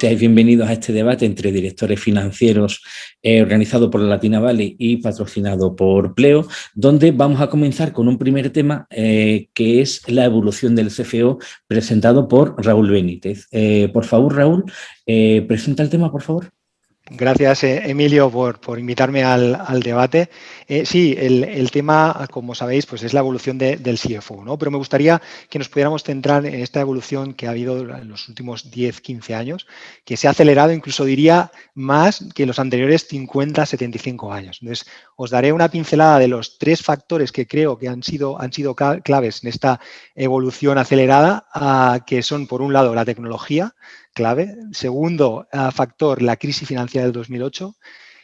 Seáis bienvenidos a este debate entre directores financieros eh, organizado por la Latina Valley y patrocinado por Pleo, donde vamos a comenzar con un primer tema eh, que es la evolución del CFO presentado por Raúl Benítez. Eh, por favor, Raúl, presenta el tema, por favor. Gracias, eh, Emilio, por, invitarme al, debate. Eh, sí, el, tema, como sabéis, pues es la evolución del CFO, ¿no? pero me gustaría que nos pudiéramos centrar en esta evolución que ha habido en los últimos 10, 15 años, que se ha acelerado, incluso diría, más que los anteriores 50, 75 años. Entonces, os daré una pincelada de los tres factores que creo que han sido, han sido claves en esta evolución acelerada, que son, por un lado, la tecnología, Segundo ah, factor, la crisis financiera del 2008.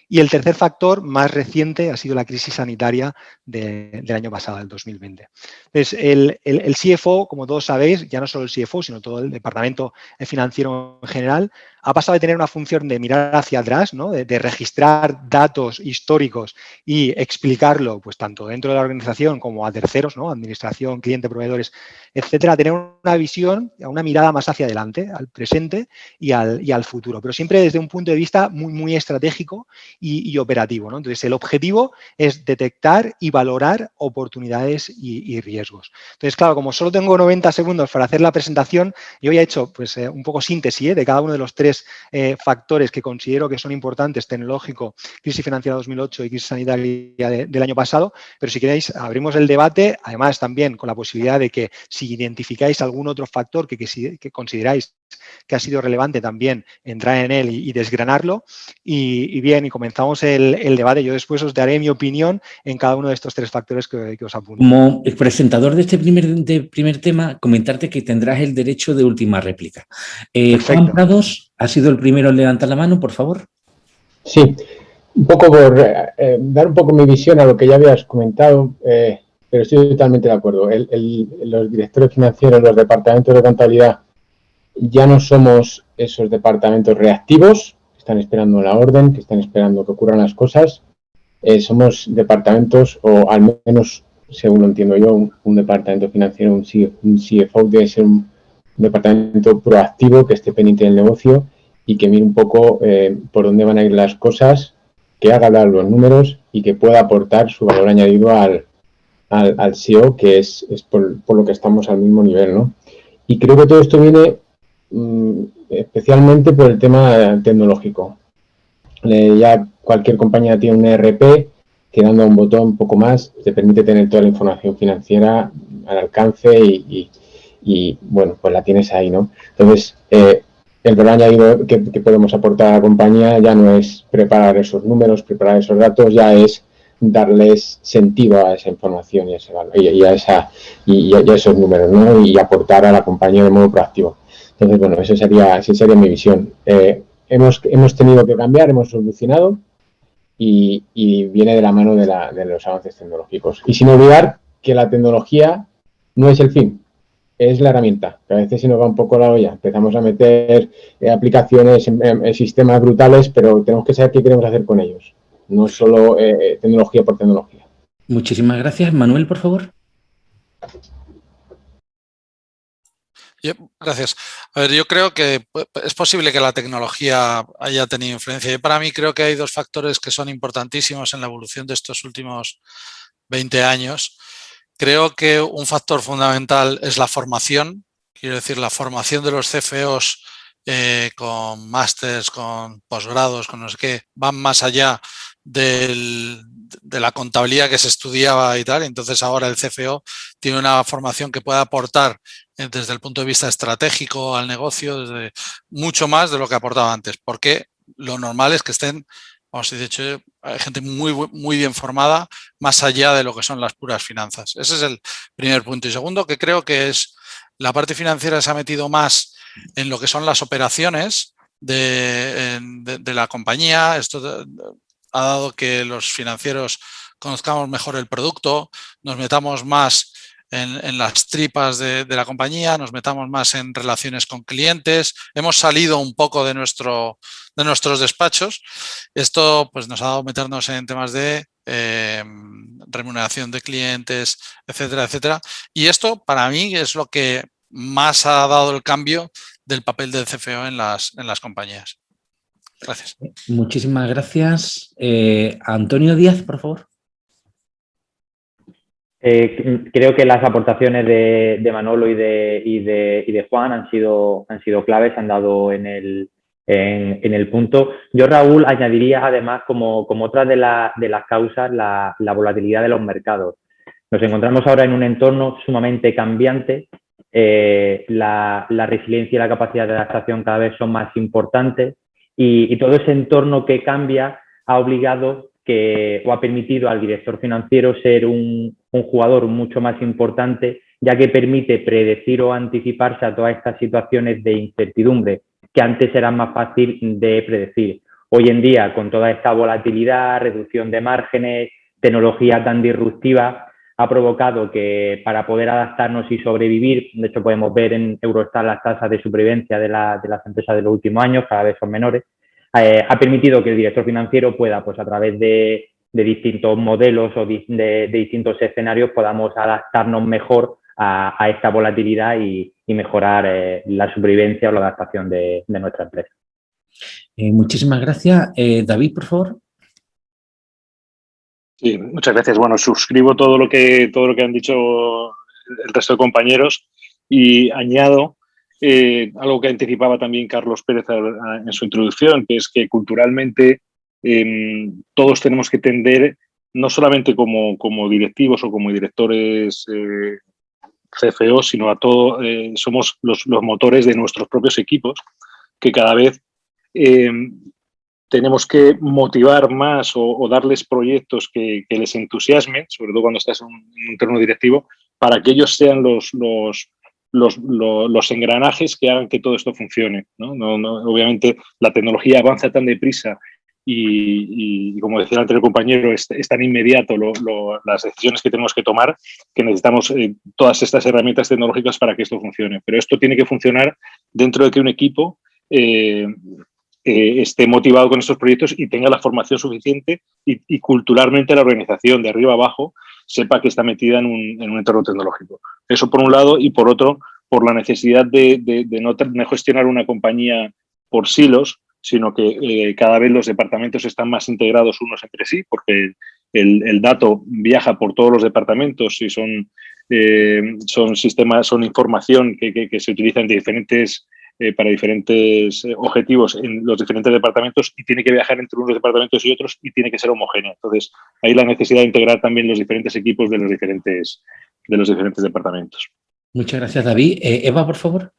Y el tercer factor, más reciente, ha sido la crisis sanitaria del año pasado, del 2020. Entonces, el, el, CFO, como todos sabéis, ya no solo el CFO, sino todo el departamento financiero en general, ha pasado de tener una función de mirar hacia atrás, ¿no? de, registrar datos históricos y explicarlo, pues tanto dentro de la organización como a terceros, ¿no? administración, cliente, proveedores, etcétera, a tener una visión, una mirada más hacia adelante, al presente y al, y al futuro, pero siempre desde un punto de vista muy, muy estratégico y, operativo. Entonces, el objetivo es detectar y valorar oportunidades y, riesgos. Entonces, claro, como solo tengo 90 segundos para hacer la presentación, yo ya he hecho pues, eh, un poco síntesis ¿eh? de cada uno de los tres eh, factores que considero que son importantes, tecnológico, crisis financiera 2008 y crisis sanitaria del año pasado, pero si queréis abrimos el debate, además también con la posibilidad de que si identificáis algún otro factor que, consideráis que ha sido relevante también entrar en él y, desgranarlo. Y, bien, y comenzamos el, debate. Yo después os daré mi opinión en cada uno de estos tres factores que, os apunto. Como presentador de este primer, de primer tema, comentarte que tendrás el derecho de última réplica. Eh, Juan Prados, ¿Ha sido el primero en levantar la mano, por favor? Sí, un poco por eh, eh, dar un poco mi visión a lo que ya habías comentado, eh, pero estoy totalmente de acuerdo. los directores financieros, los departamentos de contabilidad, ya no somos esos departamentos reactivos, que están esperando la orden, que están esperando que ocurran las cosas. somos departamentos, o al menos, según lo entiendo yo, un, departamento financiero, un, CFO debe ser un departamento proactivo que esté pendiente del negocio y que mire un poco eh, por dónde van a ir las cosas, que haga hablar los números y que pueda aportar su valor añadido al, al, SEO, que es, es por, lo que estamos al mismo nivel. ¿no? Y creo que todo esto viene mm, especialmente por el tema tecnológico. ya cualquier compañía tiene un ERP que dando un botón poco más te permite tener toda la información financiera al alcance y y bueno, pues la tienes ahí, ¿no? Entonces, eh, el valor añadido que, podemos aportar a la compañía ya no es preparar esos números, preparar esos datos, ya es darles sentido a esa información y a, ese y, a, esa, y, a, esos números, ¿no? Y aportar a la compañía de modo proactivo. Entonces, bueno, esa sería, esa sería mi visión. Eh, hemos, hemos tenido que cambiar, hemos solucionado y, viene de la mano de, los avances tecnológicos. Y sin olvidar que la tecnología no es el fin, es la herramienta, que a veces se nos va un poco la olla. Empezamos a meter eh, aplicaciones en, sistemas brutales, pero tenemos que saber qué queremos hacer con ellos. No solo eh, eh, tecnología por tecnología. Muchísimas gracias. Manuel, por favor. Gracias. A ver, yo creo que es posible que la tecnología haya tenido influencia. Yo para mí creo que hay dos factores que son importantísimos en la evolución de estos últimos 20 años. Creo que un factor fundamental es la formación, quiero decir, la formación de los CFOs eh, con másters, con posgrados, con no sé qué, van más allá de la contabilidad que se estudiaba y tal. Entonces ahora el CFO tiene una formación que puede aportar eh, desde el punto de vista estratégico al negocio, desde mucho más de lo que aportaba antes, porque lo normal es que estén Vamos, de hecho, hay gente muy, muy bien formada más allá de lo que son las puras finanzas. Ese es el primer punto. Y segundo, que creo que es la parte financiera se ha metido más en lo que son las operaciones de, la compañía. Esto ha dado que los financieros conozcamos mejor el producto, nos metamos más en, las tripas de, la compañía, nos metamos más en relaciones con clientes, hemos salido un poco de, nuestro, de nuestros despachos. Esto pues, nos ha dado meternos en temas de em, remuneración de clientes, etcétera, etcétera. Y esto para mí es lo que más ha dado el cambio del papel del CFO en las compañías. Gracias. Muchísimas gracias. Eh, Antonio Díaz, por favor. Eh, creo que las aportaciones de, Manolo y de, y de, Juan han sido, han sido claves, han dado en el, en, el punto. Yo, Raúl, añadiría además como, como otra de, de las causas la, volatilidad de los mercados. Nos encontramos ahora en un entorno sumamente cambiante. Eh, la, resiliencia y la capacidad de adaptación cada vez son más importantes y, todo ese entorno que cambia ha obligado que, o ha permitido al director financiero ser un, jugador mucho más importante, ya que permite predecir o anticiparse a todas estas situaciones de incertidumbre que antes eran más fácil de predecir. Hoy en día, con toda esta volatilidad, reducción de márgenes, tecnología tan disruptiva, ha provocado que para poder adaptarnos y sobrevivir, de hecho podemos ver en Eurostat las tasas de supervivencia de, las empresas de los últimos años, cada vez son menores, eh, ha permitido que el director financiero pueda, pues a través de, distintos modelos o de, distintos escenarios, podamos adaptarnos mejor a, esta volatilidad y, mejorar eh, la supervivencia o la adaptación de, nuestra empresa. Eh, muchísimas gracias. David, por favor. Muchas gracias. Bueno, suscribo todo lo que, todo lo que han dicho el resto de compañeros y añado eh, algo que anticipaba también Carlos Pérez en su introducción, que es que culturalmente em, todos tenemos que tender, no solamente como, como directivos o como directores eh, CFO, sino a todo, eh, somos los, los, motores de nuestros propios equipos, que cada vez em, tenemos que motivar más o, darles proyectos que, les entusiasmen, sobre todo cuando estás en un, entorno directivo, para que ellos sean los, los, los, engranajes que hagan que todo esto funcione. obviamente la tecnología avanza tan deprisa y, como decía el compañero, es, tan inmediato las decisiones que tenemos que tomar que necesitamos eh, todas estas herramientas tecnológicas para que esto funcione. Pero esto tiene que funcionar dentro de que un equipo eh, eh, esté motivado con estos proyectos y tenga la formación suficiente y, culturalmente la organización de arriba abajo sepa que está metida en un, entorno tecnológico. Eso por un lado y por otro, por la necesidad de, no, gestionar una compañía por silos, sino que eh, cada vez los departamentos están más integrados unos entre sí, porque el, dato viaja por todos los departamentos y son, eh, son sistemas, son información que, que se utiliza en diferentes eh, para diferentes eh, objetivos en los diferentes departamentos y tiene que viajar entre unos departamentos y otros y tiene que ser homogéneo. Entonces, hay la necesidad de integrar también los diferentes equipos de los diferentes, de los diferentes departamentos. Muchas gracias, David. Eh, Eva, por favor.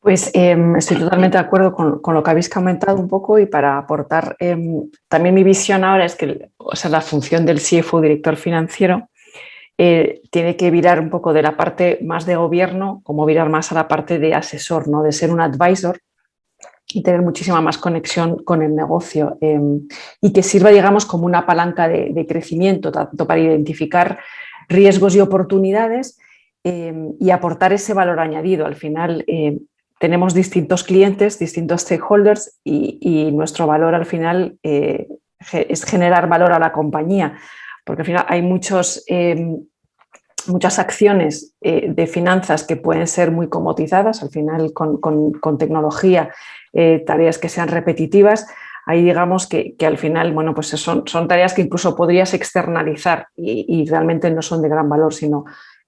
Pues em, estoy totalmente de acuerdo con, con, lo que habéis comentado un poco y para aportar em, también mi visión ahora es que o sea, la función del CFO, director financiero, eh, tiene que virar un poco de la parte más de gobierno, como virar más a la parte de asesor, ¿no? de ser un advisor y tener muchísima más conexión con el negocio em, y que sirva, digamos, como una palanca de, crecimiento, tanto para identificar riesgos y oportunidades em, y aportar ese valor añadido. Al final em, tenemos distintos clientes, distintos stakeholders y, y nuestro valor al final eh, es generar valor a la compañía porque al final hay muchos, muchas acciones eh, de finanzas que pueden ser muy comotizadas, al final con, tecnología, eh, tareas que sean repetitivas, ahí digamos que, al final bueno, pues son, son, tareas que incluso podrías externalizar y, realmente no son de gran valor, sino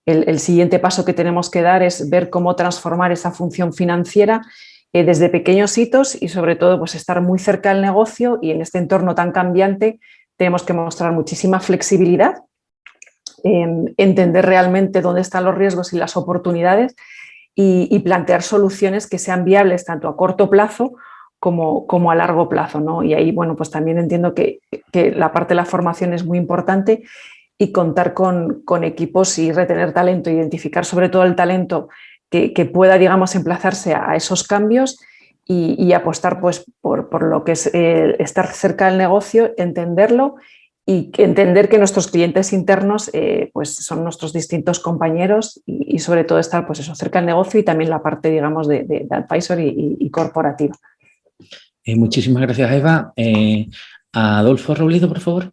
el, siguiente paso que tenemos que dar es ver cómo transformar esa función financiera eh, desde pequeños hitos y sobre todo pues estar muy cerca del negocio y en este entorno tan cambiante tenemos que mostrar muchísima flexibilidad, entender realmente dónde están los riesgos y las oportunidades y, plantear soluciones que sean viables tanto a corto plazo como, a largo plazo. ¿no? Y ahí bueno, pues también entiendo que, la parte de la formación es muy importante y contar con, equipos y retener talento, identificar sobre todo el talento que, que pueda digamos, emplazarse a esos cambios y, apostar pues, por, lo que es eh, estar cerca del negocio, entenderlo y entender que nuestros clientes internos eh, pues son nuestros distintos compañeros y, sobre todo estar pues eso, cerca del negocio y también la parte digamos de, de, advisor y, corporativa. Eh, muchísimas gracias Eva. Adolfo Robledo, por favor.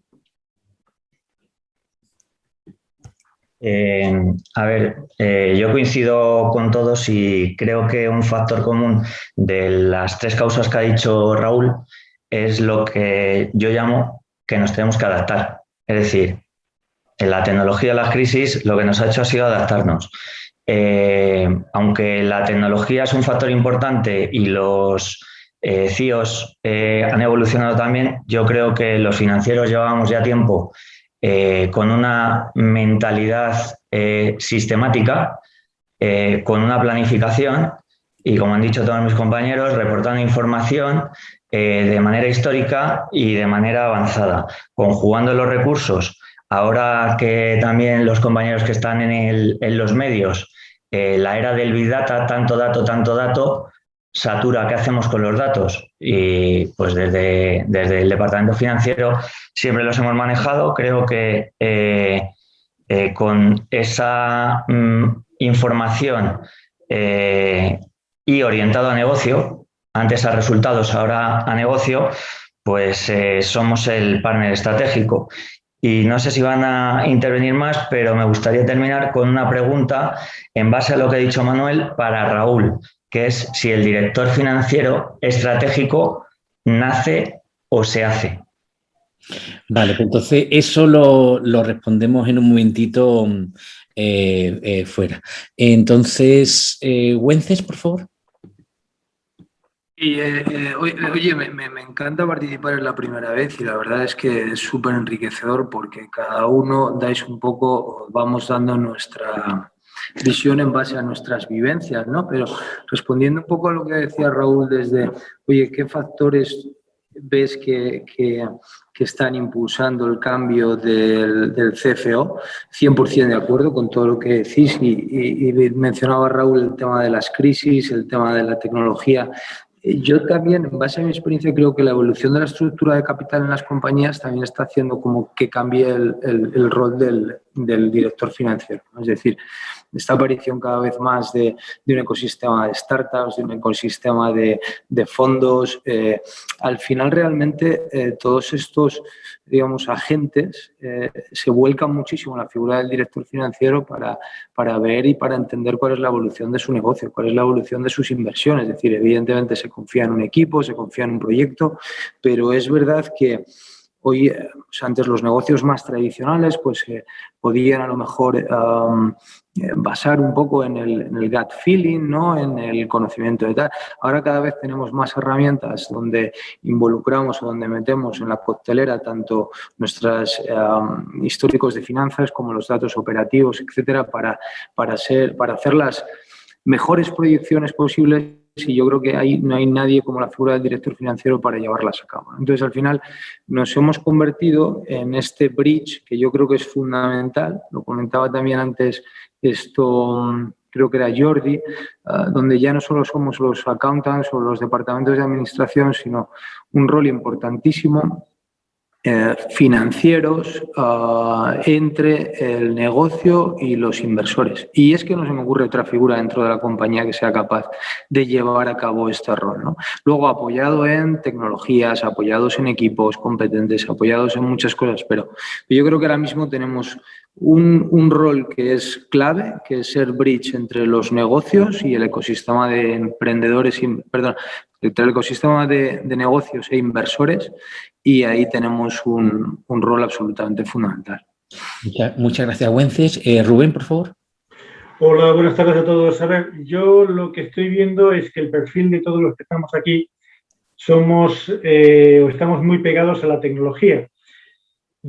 Eh, a ver, eh, yo coincido con todos y creo que un factor común de las tres causas que ha dicho Raúl es lo que yo llamo que nos tenemos que adaptar. Es decir, en la tecnología de las crisis lo que nos ha hecho ha sido adaptarnos. Eh, aunque la tecnología es un factor importante y los CIOs han evolucionado también, yo creo que los financieros llevábamos ya tiempo eh, con una mentalidad eh, sistemática, eh, con una planificación y, como han dicho todos mis compañeros, reportando información de manera histórica y de manera avanzada, conjugando los recursos. Ahora que también los compañeros que están en, los medios, la era del Big Data, tanto dato, tanto dato, satura qué hacemos con los datos y pues desde, desde el departamento financiero siempre los hemos manejado. Creo que eh, eh, con esa mm, información eh, y orientado a negocio, antes a resultados, ahora a negocio, pues somos el partner estratégico. Y no sé si van a intervenir más, pero me gustaría terminar con una pregunta en base a lo que ha dicho Manuel para Raúl que es si el director financiero estratégico nace o se hace. Vale, pues entonces eso lo, respondemos en un momentito eh, eh, fuera. Entonces, eh, Wences, por favor. Oye, me, me, encanta participar en la primera vez y la verdad es que es súper enriquecedor porque cada uno dais un poco, vamos dando nuestra, visión en base a nuestras vivencias, ¿no? Pero respondiendo un poco a lo que decía Raúl desde, oye, ¿qué factores ves que, que, están impulsando el cambio del, del, CFO? 100% de acuerdo con todo lo que decís y, y mencionaba Raúl el tema de las crisis, el tema de la tecnología yo también, en base a mi experiencia, creo que la evolución de la estructura de capital en las compañías también está haciendo como que cambie el, el, rol del, del, director financiero. Es decir, esta aparición cada vez más de, un ecosistema de startups, de un ecosistema de, de fondos, eh, al final realmente eh, todos estos digamos, agentes eh, se vuelcan muchísimo en la figura del director financiero para, para ver y para entender cuál es la evolución de su negocio, cuál es la evolución de sus inversiones. Es decir, evidentemente se confía en un equipo, se confía en un proyecto, pero es verdad que Hoy, eh, antes los negocios más tradicionales, pues eh, podían a lo mejor eh, basar un poco en el, gut feeling, ¿no? en el conocimiento de tal. Ahora cada vez tenemos más herramientas donde involucramos o donde metemos en la coctelera tanto nuestros históricos de finanzas como los datos operativos, etcétera, para, para, ser, para hacer las mejores proyecciones posibles y yo creo que ahí no hay nadie como la figura del director financiero para llevarlas a cabo. Entonces, al final, nos hemos convertido en este bridge que yo creo que es fundamental, lo comentaba también antes esto, creo que era Jordi, ah, donde ya no solo somos los accountants o los departamentos de administración, sino un rol importantísimo eh, financieros ah, entre el negocio y los inversores. Y es que no se me ocurre otra figura dentro de la compañía que sea capaz de llevar a cabo este rol. ¿no? Luego apoyado en tecnologías, apoyados en equipos competentes, apoyados en muchas cosas, pero yo creo que ahora mismo tenemos un, un, rol que es clave, que es ser bridge entre los negocios y el ecosistema de emprendedores, perdón, entre el ecosistema de, de negocios e inversores y ahí tenemos un, un rol absolutamente fundamental. Muchas, gracias, Wences. Eh, Rubén, por favor. Hola, buenas tardes a todos. A ver, yo lo que estoy viendo es que el perfil de todos los que estamos aquí somos eh, o estamos muy pegados a la tecnología.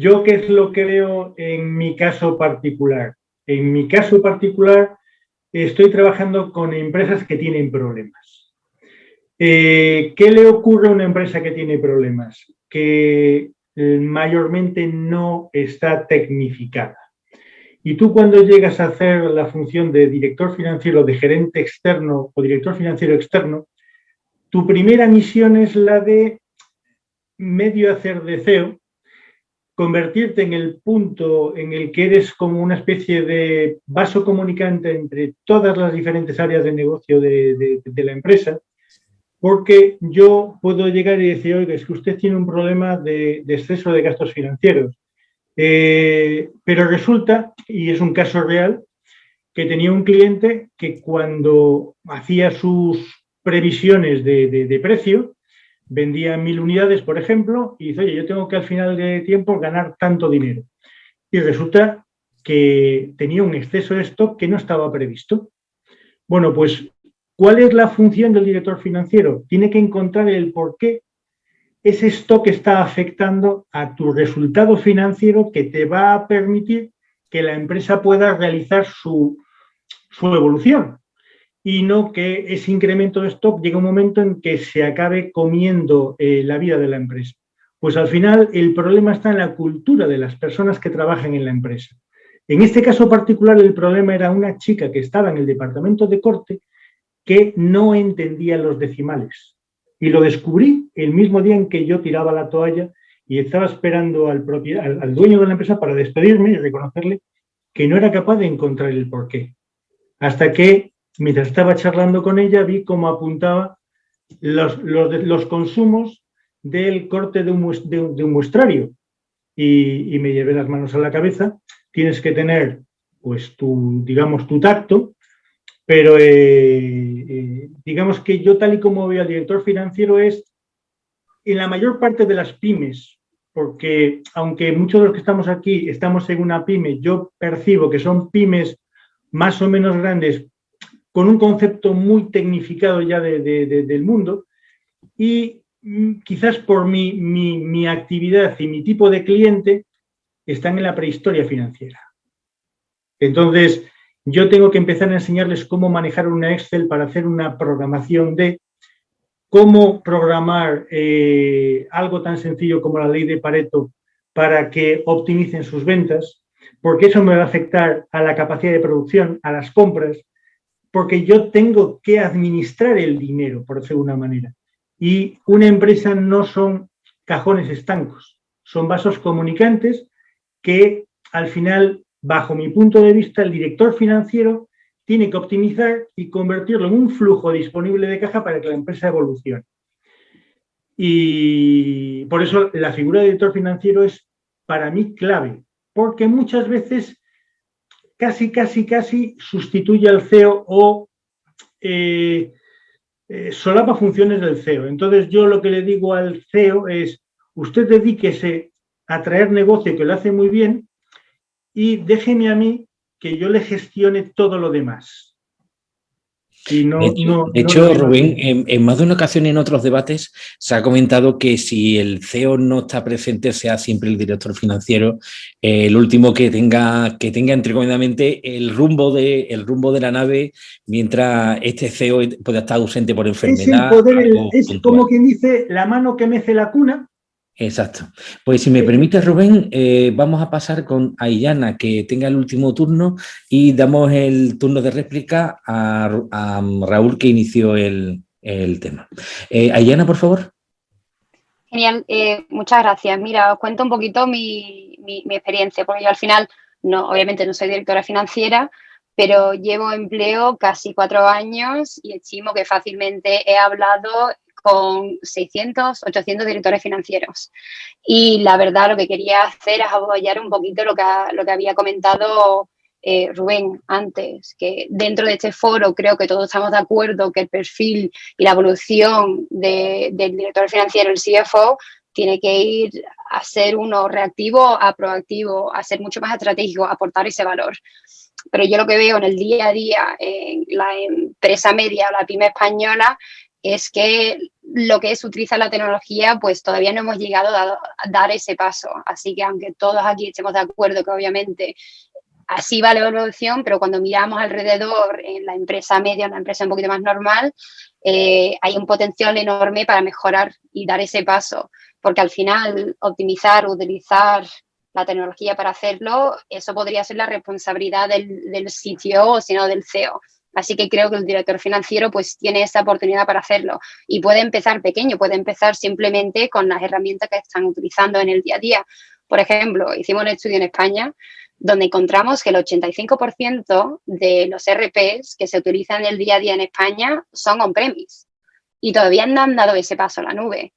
Yo, ¿qué es lo que veo en mi caso particular? En mi caso particular, estoy trabajando con empresas que tienen problemas. Eh, ¿Qué le ocurre a una empresa que tiene problemas? Que eh, mayormente no está tecnificada. Y tú cuando llegas a hacer la función de director financiero, de gerente externo o director financiero externo, tu primera misión es la de medio hacer de CEO, convertirte en el punto en el que eres como una especie de vaso comunicante entre todas las diferentes áreas de negocio de, la empresa, porque yo puedo llegar y decir, oiga, es que usted tiene un problema de, exceso de gastos financieros. Eh, pero resulta, y es un caso real, que tenía un cliente que cuando hacía sus previsiones de, precio, vendía mil unidades, por ejemplo, y dice, oye, yo tengo que al final de tiempo ganar tanto dinero. Y resulta que tenía un exceso de stock que no estaba previsto. Bueno, pues, ¿cuál es la función del director financiero? Tiene que encontrar el por qué ese stock está afectando a tu resultado financiero que te va a permitir que la empresa pueda realizar su, evolución y no que ese incremento de stock llegue un momento en que se acabe comiendo eh, la vida de la empresa. Pues al final el problema está en la cultura de las personas que trabajan en la empresa. En este caso particular el problema era una chica que estaba en el departamento de corte que no entendía los decimales. Y lo descubrí el mismo día en que yo tiraba la toalla y estaba esperando al, al, dueño de la empresa para despedirme y reconocerle que no era capaz de encontrar el porqué. Hasta que, mientras estaba charlando con ella, vi cómo apuntaba los, los, consumos del corte de un, de un, muestrario. Y, y, me llevé las manos a la cabeza. Tienes que tener, pues, tu, digamos, tu tacto pero eh, eh, digamos que yo tal y como veo al director financiero es en la mayor parte de las pymes, porque aunque muchos de los que estamos aquí estamos en una pyme, yo percibo que son pymes más o menos grandes con un concepto muy tecnificado ya del mundo y mm, quizás por mi, mi actividad y mi tipo de cliente están en la prehistoria financiera. Entonces, yo tengo que empezar a enseñarles cómo manejar una Excel para hacer una programación de cómo programar eh, algo tan sencillo como la ley de Pareto para que optimicen sus ventas, porque eso me va a afectar a la capacidad de producción, a las compras, porque yo tengo que administrar el dinero, por decirlo de una manera. Y una empresa no son cajones estancos, son vasos comunicantes que al final Bajo mi punto de vista, el director financiero tiene que optimizar y convertirlo en un flujo disponible de caja para que la empresa evolucione. Y por eso la figura de director financiero es para mí clave, porque muchas veces casi, casi, casi sustituye al CEO o eh, eh, solapa funciones del CEO. Entonces yo lo que le digo al CEO es, usted dedíquese a traer negocio que lo hace muy bien y déjeme a mí que yo le gestione todo lo demás. De, hecho, Rubén, en, más de una ocasión en otros debates se ha comentado que si el CEO no está presente, sea siempre el director financiero, eh, el último que tenga, que tenga entrecomendamente el rumbo, de, el rumbo de la nave, mientras este CEO pueda estar ausente por enfermedad. Es, es como quien dice, la mano que mece la cuna, Exacto. Pues si me permite, Rubén, eh, vamos a pasar con Ayana, que tenga el último turno, y damos el turno de réplica a, Raúl, que inició el, tema. Eh, por favor. Genial, eh, muchas gracias. Mira, os cuento un poquito mi, mi, experiencia, porque yo al final, no, obviamente no soy directora financiera, pero llevo empleo casi cuatro años y estimo que fácilmente he hablado con 600, 800 directores financieros. Y la verdad lo que quería hacer es apoyar un poquito lo que, lo que había comentado eh, Rubén antes, que dentro de este foro creo que todos estamos de acuerdo que el perfil y la evolución del director financiero, el CFO, tiene que ir a ser uno reactivo a proactivo, a ser mucho más estratégico, a aportar ese valor. Pero yo lo que veo en el día a día en la empresa media o la pyme española es que lo que es utilizar la tecnología, pues todavía no hemos llegado a, dar ese paso. Así que aunque todos aquí estemos de acuerdo que obviamente así va la evolución, pero cuando miramos alrededor en la empresa media, en la empresa un poquito más normal, eh, hay un potencial enorme para mejorar y dar ese paso, porque al final optimizar, utilizar la tecnología para hacerlo, eso podría ser la responsabilidad del, del sitio o sino del CEO. Así que creo que el director financiero pues tiene esa oportunidad para hacerlo y puede empezar pequeño, puede empezar simplemente con las herramientas que están utilizando en el día a día. Por ejemplo, hicimos un estudio en España donde encontramos que el 85% de los RPs que se utilizan en el día a día en España son on-premise y todavía no han dado ese paso a la nube.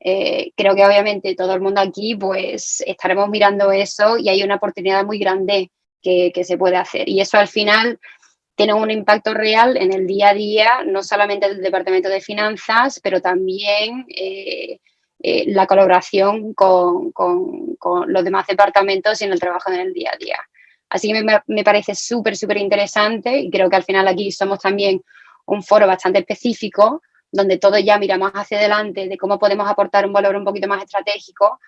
Eh, creo que obviamente todo el mundo aquí pues estaremos mirando eso y hay una oportunidad muy grande que, se puede hacer. Y eso al final tiene un impacto real en el día a día, no solamente del Departamento de Finanzas, pero también eh, eh, la colaboración con, los demás departamentos y en el trabajo en el día a día. Así que me, me parece súper, súper interesante y creo que al final aquí somos también un foro bastante específico donde todos ya miramos hacia adelante de cómo podemos aportar un valor un poquito más estratégico,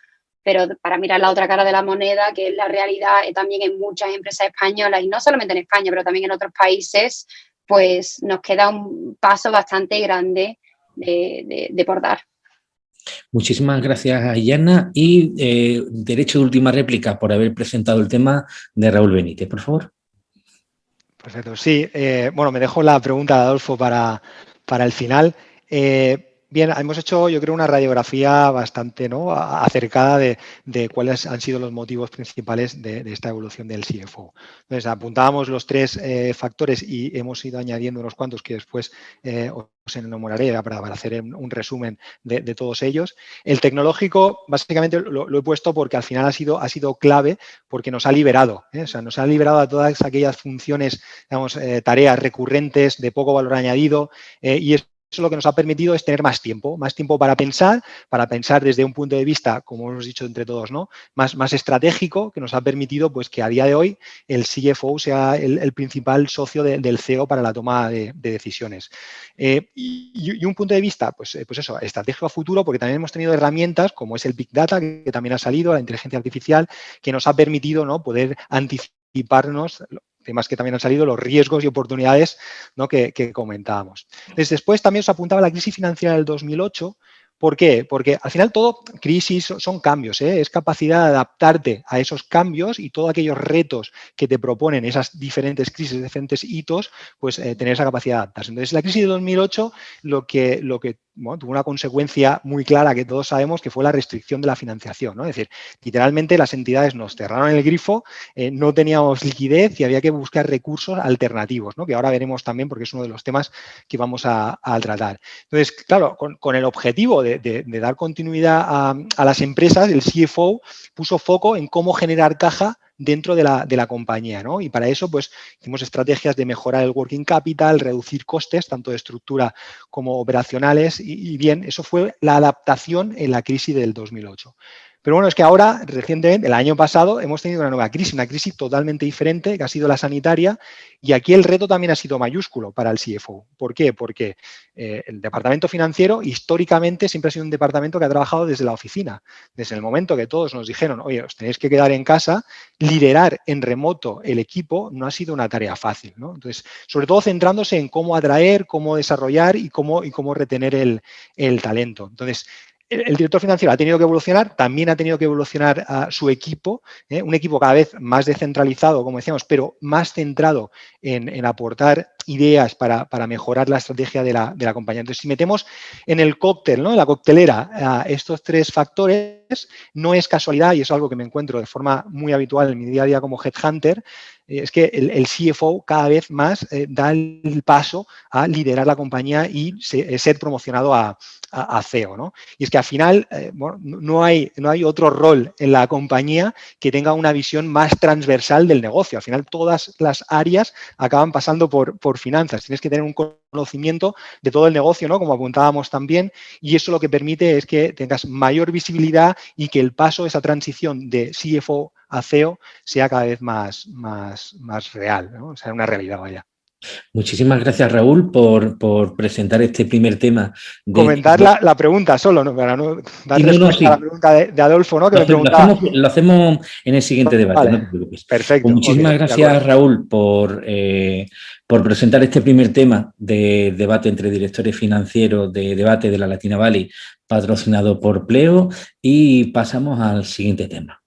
pero para mirar la otra cara de la moneda, que es la realidad también en muchas empresas españolas, y no solamente en España, pero también en otros países, pues nos queda un paso bastante grande de, de, por dar. Muchísimas gracias, Ayana. Y eh, derecho de última réplica por haber presentado el tema de Raúl Benítez, por favor. Perfecto, sí. Eh, bueno, me dejo la pregunta de Adolfo para, para el final. Eh, bien, hemos hecho, yo creo, una radiografía bastante ¿no? acercada de, cuáles han sido los motivos principales de, esta evolución del CFO. Entonces, apuntábamos los tres eh, factores y hemos ido añadiendo unos cuantos que después eh, os enamoraré para, hacer un resumen de, todos ellos. El tecnológico, básicamente lo, he puesto porque al final ha sido, ha sido clave porque nos ha liberado, o sea, nos ha liberado a todas aquellas funciones, digamos, tareas recurrentes de poco valor añadido y es eso lo que nos ha permitido es tener más tiempo, más tiempo para pensar, para pensar desde un punto de vista, como hemos dicho entre todos, ¿no? más, más estratégico, que nos ha permitido pues, que a día de hoy el CFO sea el, principal socio del CEO para la toma de, decisiones. Eh, y, un punto de vista, pues, eh, pues eso, estratégico a futuro, porque también hemos tenido herramientas como es el Big Data, que, también ha salido, la inteligencia artificial, que nos ha permitido ¿no? poder anticiparnos temas que también han salido, los riesgos y oportunidades ¿no? que, comentábamos. después también os apuntaba la crisis financiera del 2008, ¿Por qué? Porque al final todo, crisis son cambios, ¿eh? es capacidad de adaptarte a esos cambios y todos aquellos retos que te proponen esas diferentes crisis, diferentes hitos, pues eh, tener esa capacidad de adaptarse. Entonces, la crisis de 2008 lo que, lo que tuvo una consecuencia muy clara que todos sabemos que fue la restricción de la financiación. Es decir, literalmente las entidades nos cerraron el grifo, eh, no teníamos liquidez y había que buscar recursos alternativos, que ahora veremos también porque es uno de los temas que vamos a, tratar. Entonces, claro, con, el objetivo de, dar continuidad a, a las empresas, el CFO puso foco en cómo generar caja dentro de la, compañía. ¿no? Y para eso pues, hicimos estrategias de mejorar el working capital, reducir costes, tanto de estructura como operacionales, y, y bien, eso fue la adaptación en la crisis del 2008. Pero bueno, es que ahora, recientemente, el año pasado, hemos tenido una nueva crisis, una crisis totalmente diferente, que ha sido la sanitaria, y aquí el reto también ha sido mayúsculo para el CFO. ¿Por qué? Porque eh, el departamento financiero, históricamente, siempre ha sido un departamento que ha trabajado desde la oficina. Desde el momento que todos nos dijeron, oye, os tenéis que quedar en casa, liderar en remoto el equipo no ha sido una tarea fácil. Entonces, sobre todo centrándose en cómo atraer, cómo desarrollar y cómo, y cómo retener el, el talento. Entonces, el, director financiero ha tenido que evolucionar, también ha tenido que evolucionar a su equipo, ¿eh? un equipo cada vez más descentralizado, como decíamos, pero más centrado en, aportar ideas para, mejorar la estrategia de la, de la, compañía. Entonces, si metemos en el cóctel, ¿no? en la coctelera, estos tres factores, no es casualidad y es algo que me encuentro de forma muy habitual en mi día a día como headhunter, eh, es que el, CFO cada vez más eh, da el paso a liderar la compañía y eh, ser promocionado a, CEO. ¿no? Y es que al final no, hay, no hay otro rol en la compañía que tenga una visión más transversal del negocio. Al final todas las áreas acaban pasando por finanzas. Tienes que tener un conocimiento de todo el negocio, ¿no? como apuntábamos también, y eso lo que permite es que tengas mayor visibilidad y que el paso, esa transición de CFO a CEO sea cada vez más, más, más real, ¿no? sea, una realidad vaya. Muchísimas gracias, Raúl, por, por, presentar este primer tema. Comentar la, pregunta solo, ¿no? para no dar respuesta a la pregunta de, Adolfo, ¿no? Que lo, me hacemos, lo, hacemos, en el siguiente debate, no te preocupes. Perfecto. Pues muchísimas gracias, Raúl, por, eh, por presentar este primer tema de debate entre directores financieros de debate de la Latina Valley, patrocinado por Pleo, y pasamos al siguiente tema.